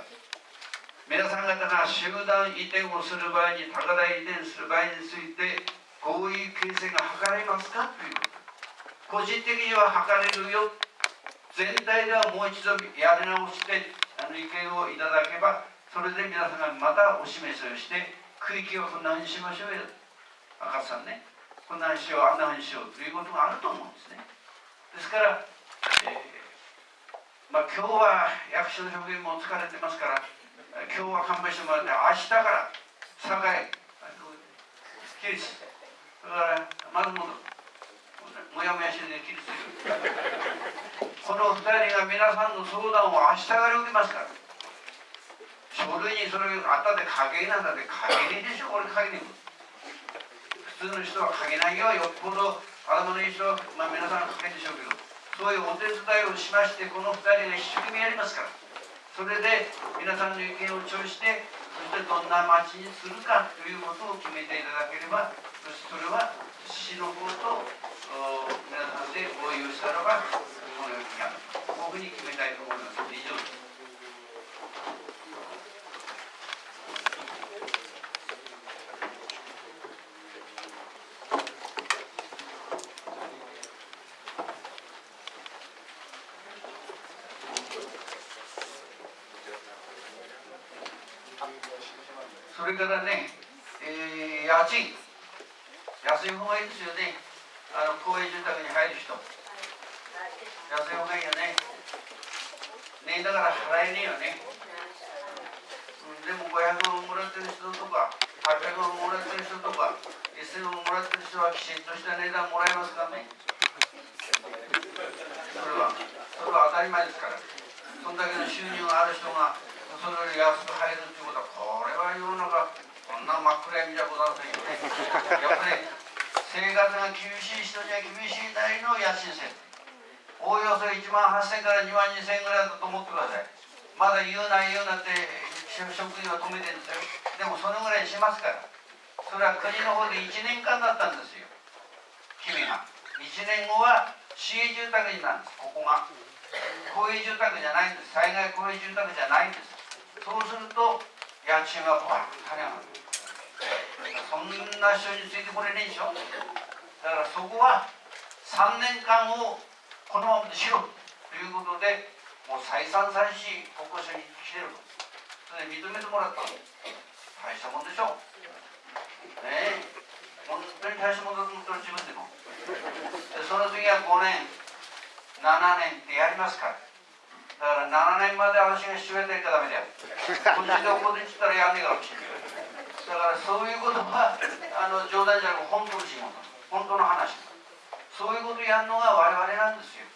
皆さん方が集団移転をする場合に高台移転する場合についてこういう形成が図れますかという。こと個人的には図れるよ。全体ではもう一度やり直してあの意見をいただけばそれで皆さんがまたお示しをして区域をこんなふうにしましょうよ。赤さんね。こんなにしようあんなふうにしようということがあると思うんですね。ですから、えーまあ、今日は役所の職員も疲れてますから今日は勘弁してもらって明日から堺起立だからまず戻るもやもやしてね起立するこの2人が皆さんの相談を明日から受けますから書類にそれあったで書けなんだって書けねえでしょこれ書けねえ普通の人は書けないよよっぽど頭のいい人は、まあ、皆さん書けでしょうけど。そういうお手伝いをしましてこの2人が一生懸命やりますから。それで皆さんの意見を聴してそしてどんな町にするかということを決めていただければそしてそれは市の方と皆さんで合意をしたらばこのようにやる。こういうふうに決めたいと思います以上ですそれからね、えー、家賃安い方がいいですよねあの公営住宅に入る人安い方がいいよねねだから払えねえよね、うん、でも500万もらってる人とか800万もらってる人とか1000万もらってる人はきちんとした値段もらえますかね。それはそれは当たり前ですから。そんだけの収入がある人がそれより安く入るっていうことはこれは世の中こんな真っ暗闇じゃございませんよね。やっぱり生活が厳しい人には厳しいなりの家賃制おおよそ1万8000から2万2000円ぐらいだと思ってください。まだ言うな言うなって職員は止めてるんですよ。でもそのぐらいしますから。それは国の方で1年間だったんですよ。君が1年後は市営住宅になるんです。ここが。公営住宅じゃないんです。災害公営住宅じゃないんです。そうすると家賃はバッと跳ね上がる。そんな人についてこれねえでしょ。だからそこは3年間をこのままでしろ。ということでもう再三再四国交省に来てると。それで認めてもらった大したもんでしょ。うね。本当に大したもんだと思ったら自分でも。でその次は5年。7年ってやりますから。だから7年まで私が父親でいかダメだよ。こっちで怒って言ったらやんねえからだからそういうことはあの冗談じゃなく本当の仕事。本当の話。そういうことやるのが我々なんですよ。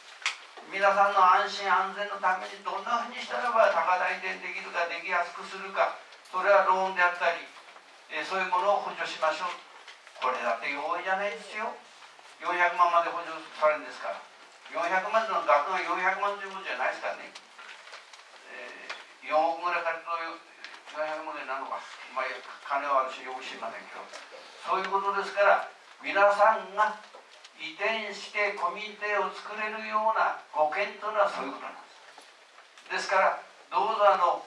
皆さんの安心安全のためにどんなふうにしたらば高台転できるかできやすくするか。それはローンであったり、えそういうものを補助しましょう。これだって容易じゃないですよ。400万まで補助されるんですから。400万の額が400万ということじゃないですからね、えー、4億ぐらい借りると400万になるのか、まあ、金は私よく知りませんけど。そういうことですから皆さんが移転してコミュニティを作れるようなご検討はそういうことなんです。ですからどうぞあの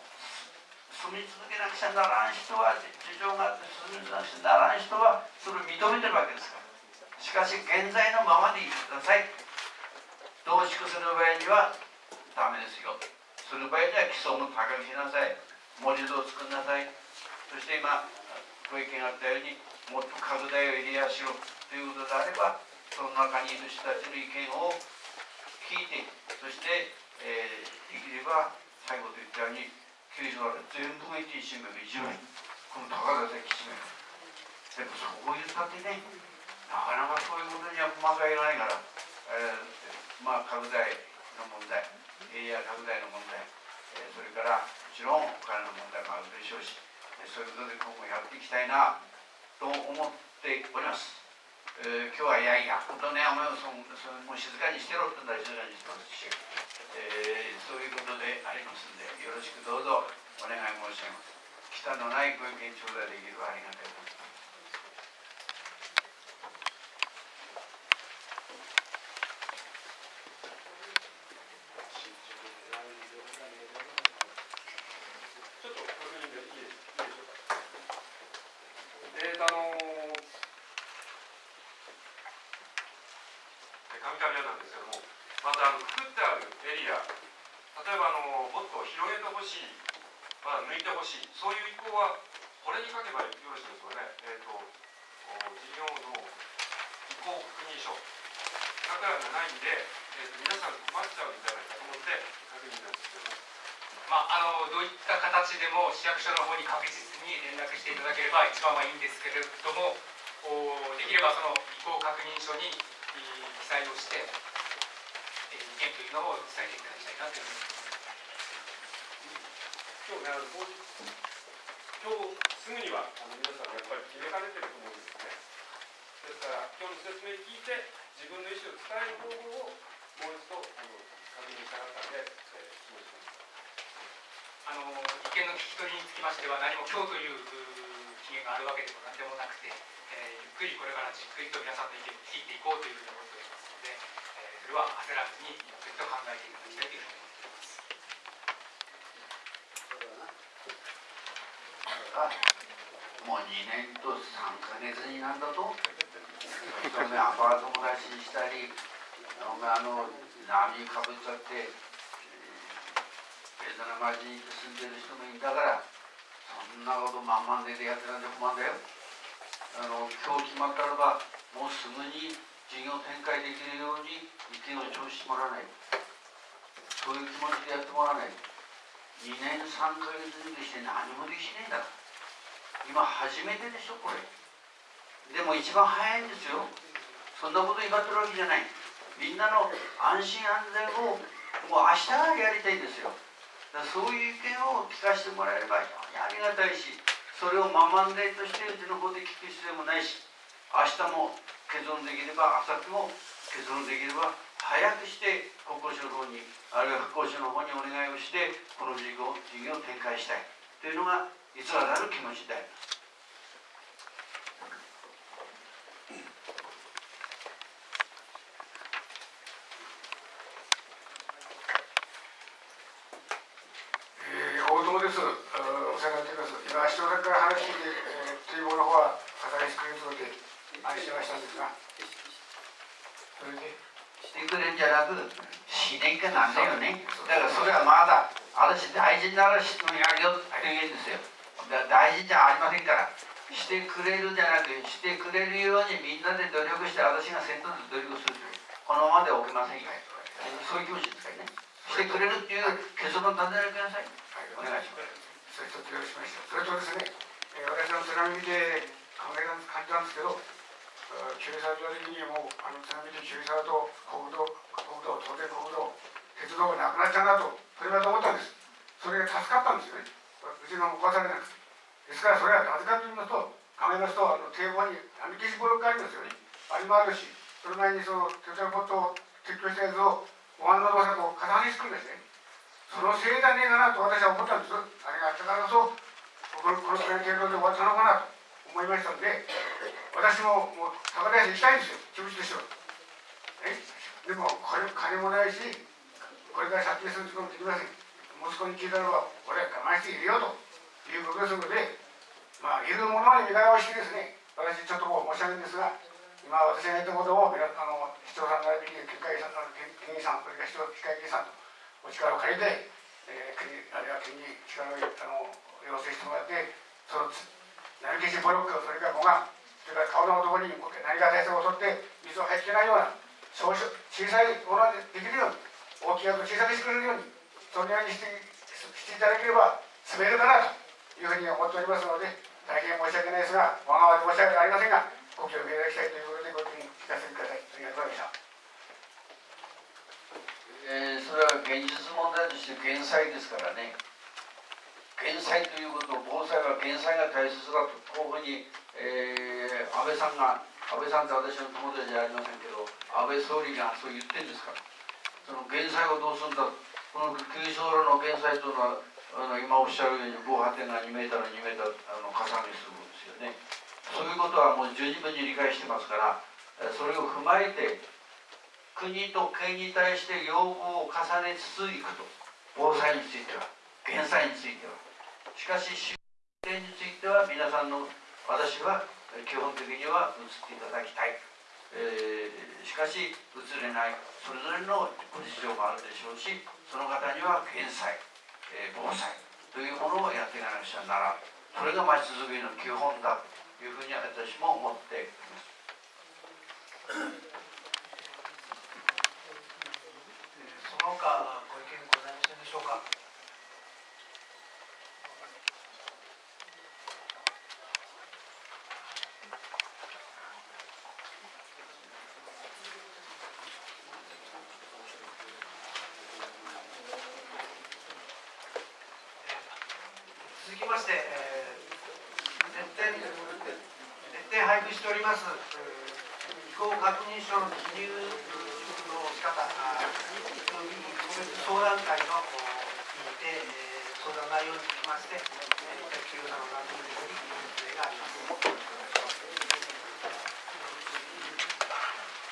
住み続けなくちゃならん人は事情があって住み続けなくちゃならん人はそれを認めてるわけですから。しかし現在のままでいてください。増築する場合にはダメですよ。する場合には基礎も高くしなさい。盛り土を作んなさい。そして今ご意見があったようにもっと拡大をエリアしろ。ということであればその中にいる人たちの意見を聞いてそして、えー、できれば最後と言ったように九州は全部が一一面一面この高田関一面でもそう言ったってねなかなかそういうことには細かいないから、えー、まあ拡大の問題エリア拡大の問題、えー、それからもちろんお金の問題もあるでしょうしそういうことで今後やっていきたいなと思っております。えー今日はいやいや、本当ね、お前もそそもう静かにしてろって言ったら静かにしてますし、えーそういうことでありますんで、よろしくどうぞお願い申し上げます。北のないご意見頂戴できればありがたいと思います。ちょっと確認でいいですいいでしょうか。えーと、あのー、カミカミ屋なんですけども、まずあの作ってあるエリア、例えばあのもっと広げてほしい、まあ、抜いてほしい、そういう意向は、これに書けばよろしいですかね。えーと、お事業の意向確認書。だからがないんで、えーと、皆さん困っちゃうんじゃないかと思って確認なんですけども。まあ、あのどういった形でも市役所の方に確実に連絡していただければ一番はいいんですけれどもおできればその意向確認書にえー記載をしてえー意見というのを伝えていただきたいないうふうに思います。今日ね、あの今日すぐにはあの皆さんやっぱり決めかねてると思うんですね。ですから、今日の説明聞いて、自分の意思を伝える方法をもう一度あの確認したかったので、えー、質問しました。あの意見の聞き取りにつきましては何も今日というう期限があるわけでも何でもなくて、えーゆっくりこれからじっくりと皆さんの意見を聞いていこうというふうに思っておりますので、えーそれは焦らずにと考えていただきたいというふうに思っております。もう2年と3ヶ月になんだと。お前アパート暮らししたりお前あの波かぶっちゃってえーベトナム人に住んでる人もいんだからそんなこと満々でやってなんで困んだよ。あの今日決まったらばもうすぐに事業展開できるように意見を聴取してもらわないと。そういう気持ちでやってもらわない2年3ヶ月にして何もできねえんだ。から今初めてでしょこれ。でも一番早いんですよ。そんなこと威張ってるわけじゃない。みんなの安心安全をもう明日からやりたいんですよ。だからそういう意見を聞かせてもらえれば非常にありがたいしそれをママンデーとしてうちの方で聞く必要もないし明日も結論できれば明後日も結論できれば早くして国交省の方にあるいは復興省の方にお願いをしてこの事業事業を展開したいというのが偽らざる気持ちでありますえー、大友です。お世話になっています。今、市長さんから話聞いて、えー、堤防の方は語りしてくれるので、安心はしたんですが、それで、してくれんじゃなくしねえかなんだよね。だからそれはまだ私大事なら質問やるよって言うんですよ。だ大事じゃありませんから。してくれるじゃなくしてくれるようにみんなで努力して私が先頭で努力するこのままではおけませんよそういう気持ちですからね。してくれるっていう結論を立ててください。お願いします。それとですね、えー、私の津波で考えた感じたんですけど、あー旧沢上的にもう、あの津波で旧沢と国道、国道、当然国道、鉄道がなくなっちゃうなと、それだと思ったんです。それが助かったんですよね。うちの壊されなくて。ですからそれはなぜかと言いますと、考えますと、あの堤防に波消しブロックありますよね。あれもあるし、その前にその鉄道ポットを撤去したやつを、お椀の動作と重ねしてくんですね。そのせいじゃねえかなと私は思ったんです。あれがあったからこそ、このこのくらいの程度で終わったのかなと思いましたんで、私ももう高田屋に行きたいんですよ、気持ちとしては。え？でもこれ金もないし、これから借金することもできません。息子に聞いたらば、俺は我慢しているよということですので、まあ、いるものに身替えをしてですね、私ちょっとこう申し上げるんですが、今私が言ったことを、あの市長さん並びに県会議さん、あの県議さん、それから市長会議員さんとお力を借りて、えー、国あるいは県に力をあの要請してもらって、そのつ波消しブロック、それから護岸、それから顔のところに何か対策を取って、水を入っていないような、小小さいものでできるように、大きいやつを小さくしてくれるように、そのようにしてしていただければ、進めるかなというふうに思っておりますので、大変申し訳ないですが、わがままで申し訳ありませんが、ご協力いただきたいということで、ご意見聞かせてください。ありがとうございました。えーそれは現実問題として減災ですからね減災ということ防災は減災が大切だとこういうふうに、えー安倍さんが安倍さんって私の友達じゃありませんけど安倍総理がそう言ってるんですから。その減災をどうするんだこの旧正路の減災というのはあの今おっしゃるように防波堤が2メーターの2メーターあの加算にするんですよね。そういうことはもう十二分に理解してますからそれを踏まえて国と県に対して要望を重ねつついくと。防災については減災については。しかし終点については皆さんの私は基本的には移っていただきたい、えー、しかし移れない。それぞれのご事情もあるでしょうしその方には減災、えー、防災というものをやっていかなくちゃならそれが町づくりの基本だというふうに私も思っています。その他ご意見ございませんでしょうか続きまして、えー、徹底徹底配布しております、えー、飛行確認書の記入の仕方個別相談会のにて、えー、相談内容につきまして、えー、企業さんの番組により説明があります。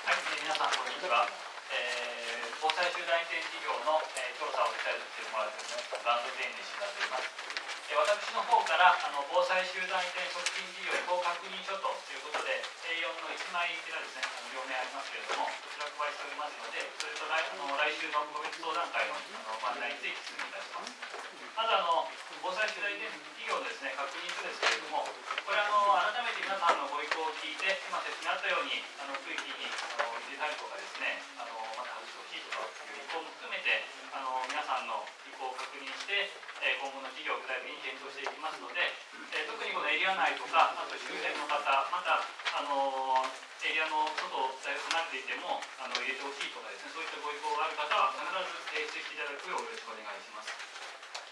はい、皆さんこんにちは。えー、防災集団移転事業の、えー、調査を手伝ってもらっているバンド店に石田と言います。えー、私の方からあの防災集団移転促進事業移行確認書ということで A4 の1枚がですねあの両面ありますけれどもこちら配しておりますのでそれと来あの来週の個別相談会のあのご案内について説明いたしますまずあの防災集団移転事業のですね確認書ですけれどもこれあの改めて皆さんのご意向を聞いて今説明あったようにあの区域にあの入れたりとかですねあのまた外してほしいとかいう意向も含めてあの皆さんの意向を確認してえ今後の事業を具体的に検討していきますので、え特にこのエリア内とかあと周辺の方またあのエリアの外だいぶ離れていてもあの入れてほしいとかですねそういったご意向がある方は必ず提出していただくようよろしくお願いします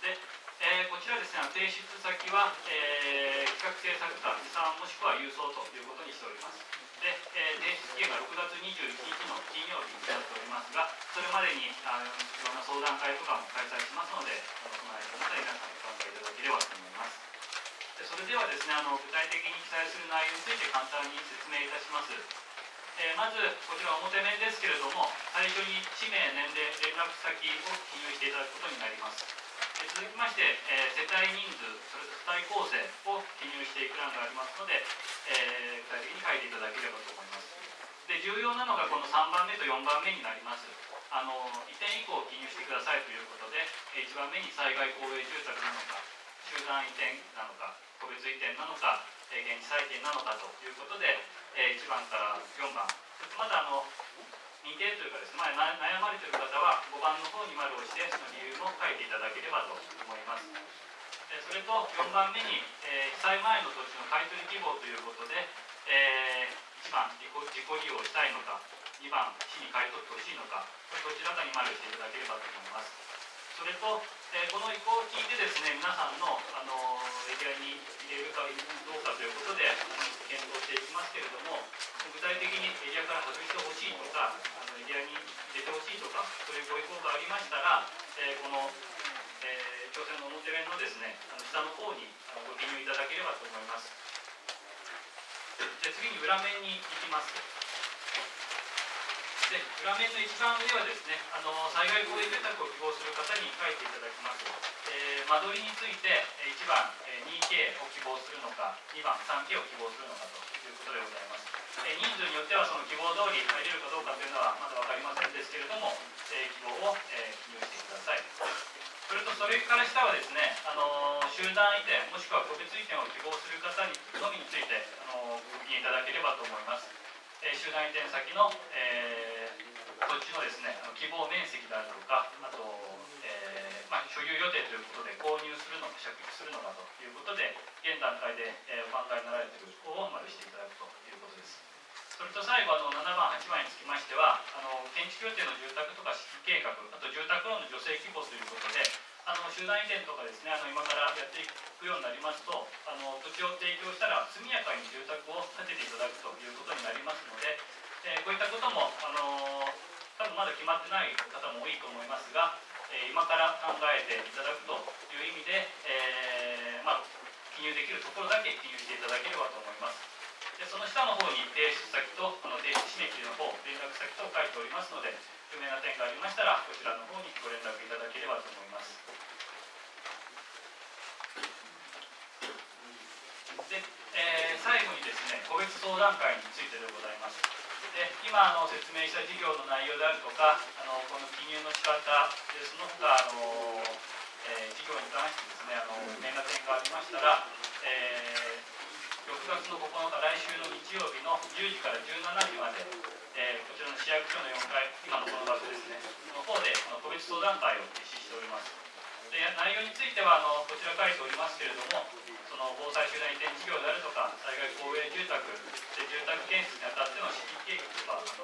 で、えー、こちらですね提出先は、えー、企画制作課持参もしくは郵送ということにしておりますで、えー、提出期限が6月21日の金曜日になっておりますが、それまでにあのいろんな相談会とかも開催しますので、あのその間まで皆さんご参加いただければと思います。でそれではですねあの、具体的に記載する内容について簡単に説明いたします。えー、まず、こちら表面ですけれども、最初に氏名、年齢、連絡先を記入していただくことになります。続きまして、え、世帯人数、それと世帯構成を記入していく欄がありますので、え、具体的に書いていただければと思います。で重要なのがこの3番目と4番目になります。あの移転以降記入してくださいということで、1番目に災害公営住宅なのか、集団移転なのか、個別移転なのか、現地再建なのかということで、1番から4番、まだあの未定というかですね、まあ、悩まれている方は5番の方に丸をしてその理由も書いていただければと思います。それと4番目に、えー、被災前の土地の買取希望ということで、えー、1番自己自己利用したいのか2番市に買い取ってほしいのかこれどちらかに丸していただければと思います。それと、えー、この意向を聞いてですね皆さんの、あのエリアに入れるかどうかということで検討していきますけれども具体的にエリアから外してほしいとかあのエリアに入れてほしいとかそういうご意向がありましたら、えー、この、えー、朝鮮の表面のですねあの下の方にあのご記入いただければと思います。で次に裏面に行きます。で裏面の一番上はですねあの災害公営住宅を希望する方に書いていただきます、えー、間取りについて1番 2K を希望するのか2番 3K を希望するのかということでございます。え人数によってはその希望通り入れるかどうかというのはまだ分かりませんですけれども、え希望を、え記入してください。それとそれから下はですね、あの集団移転もしくは個別移転を希望する方にのみについて、あのご記入いただければと思います、え集団移転先の、えー、土地のですね希望面積であるとかあと、所有予定ということで購入するのか借地するのかということで現段階で、えお考えになられている方を丸していただくということです。それと最後あの7番8番につきましてはあの建築予定の住宅とか計画あと住宅ローンの助成希望ということであの集団移転とかですねあの今からやっていくくようになりますとあの土地を提供したら速やかに住宅を建てていただくということになりますので、えー、こういったこともあの多分まだ決まってない方も多いと思いますが、え、今から考えていただくという意味で、えー、まあ、記入できるところだけ記入していただければと思います。でその下の方に提出先とあの提出締め切りの方連絡先と書いておりますので不明な点がありましたらこちらの方にご連絡いただければと思います。で、えー、最後にですね個別相談会についてでございますで今あの説明した事業の内容であるとかあのこの記入の仕方でその他あの、えー、事業に関してですねあの不明な点がありましたら、えー、6月の9日来週の日曜日の10時から17時まで、えー、こちらの市役所の4階今のこの場所ですねの方でこの個別相談会を実施しております。で内容についてはあのこちら書いておりますけれどもその防災集団移転事業であるとか災害公営住宅で住宅建設にあたっての資金計画とかあの、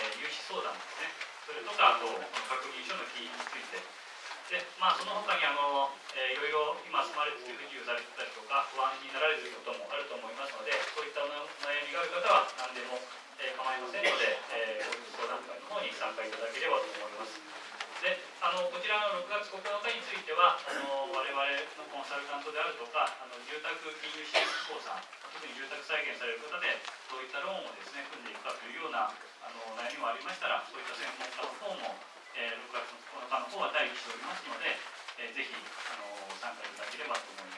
えー、融資相談ですねそれとかあと確認書の金についてでまあその他にあの、えー、いろいろ今住まれて不自由されてたりとか不安になられていることもあると思いますのでそういったお悩みがある方は何でも、えー、構いませんので、えー、相談会の方に参加いただければと思います。あのこちらの6月9日についてはあの我々のコンサルタントであるとかあの住宅金融支援機構さん特に住宅再建される方でどういったローンをですね組んでいくかというようなあの悩みもありましたらそういった専門家の方も、えー、6月9日の方は待機しておりますので、えー、ぜひあの参加いただければと思います。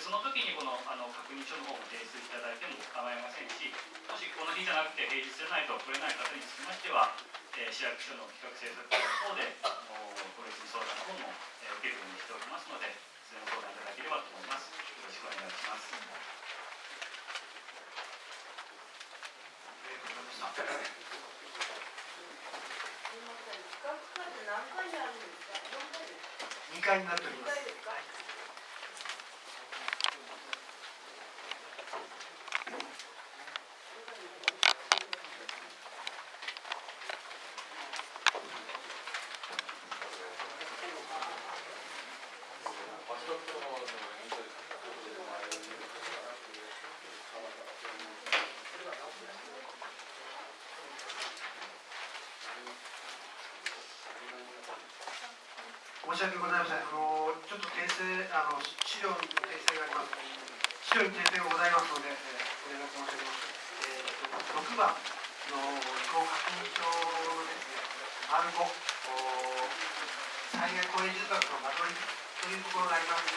でその時にこのあの確認書の方も提出いただいても構いませんしもしこの日じゃなくて平日じゃないと来れない方につきましてはえー、市役所の企画政策課の方であの個別に相談の方も、えー、受けるようにしておりますのでいつでも相談いただければと思います。よろしくお願いします。2回になっております申し訳ございません。あのちょっと訂正あの資料に訂正があります。資料に訂正がございますので、えー、お願い申し上げます。えー、6番の移行確認書ですね。丸5災害公営住宅の間取りというところがあります。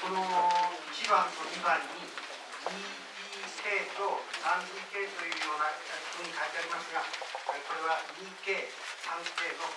この1番と2番に 2DK と 3DK というようなふうに書いてありますが、これは 2K、3K の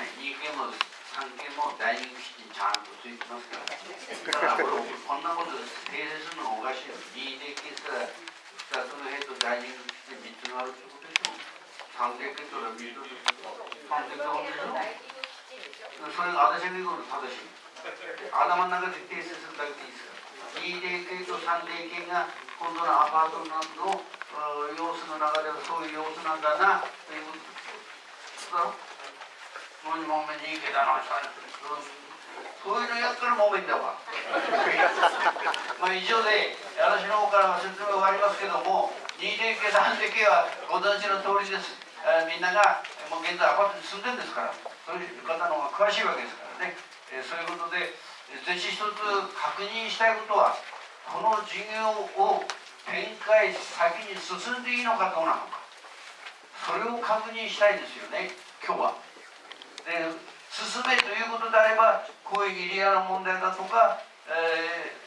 ね2件も3件もダイニングキッチンちゃんとついてますからだからこれこんなこと訂正するのおかしいよ DD 喫茶2つの部屋とダイニングキッチン3つもあるってことでしょ3件決定は3つでしょ3件と定でしょそれが私の言うこと正しい頭の中で訂正するだけでいいですから DD 系と 3D 系が今度のアパートなどの様子の中ではそういう様子なんだなということだろ من مؤمن そういうのやったらもめんだわ。まあ以上で私の方から説明終わりますけれども2点計算的はご存知の通りです、え、みんながもう現在アパートに住んでるんですからそういう方の方が詳しいわけですからね、え、そういうことでぜひ一つ確認したいことはこの事業を展開先に進んでいいのかどうなのかそれを確認したいですよね今日は。で、進めということであればこういうエリアの問題だとか、えー、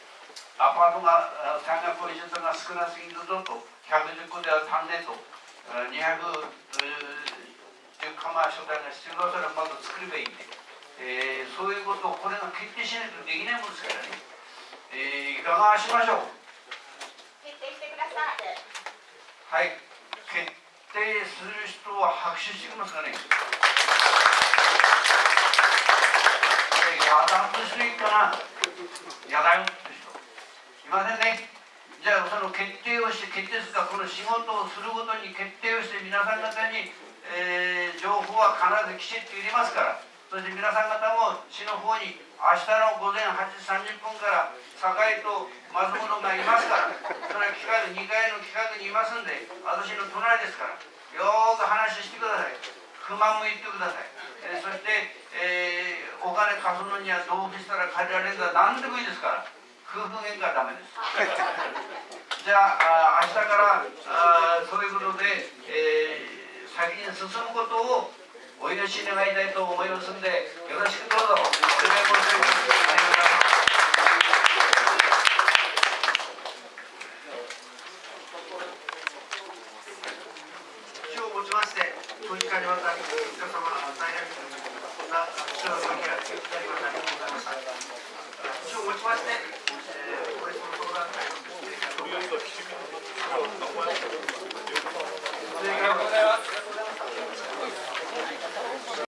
アパートが山岳居住が少なすぎるぞと110戸では足んねえと210釜所帯が必要だったらまず作ればいいんで、えー、そういうことをこれが決定しないとできないもんですからね、えー、いかがしましょう。決定してください。はい。決定する人は拍手してきますかね。野団としてい。い。かな野団とい。う人い。ませんねじゃあその決定をして決定するかこの仕事をするごとに決定をして皆さん方に、えー、情報は必ずきちっと入れますからそして皆さん方も市の方に明日の午前8時30分から堺と松本がい。ますからそれは企画2階の企画にい。ますんで私の隣ですからよーく話してください。不満も言ってください、えー、そして、えー、お金貸すのにはどうしたら借りられるか何でもいいですから夫婦喧嘩はダメです。じゃあ明日からあそういうことで、えー、先に進むことをお許し願いたいと思いますんでよろしくどうぞ。お願い申し上げます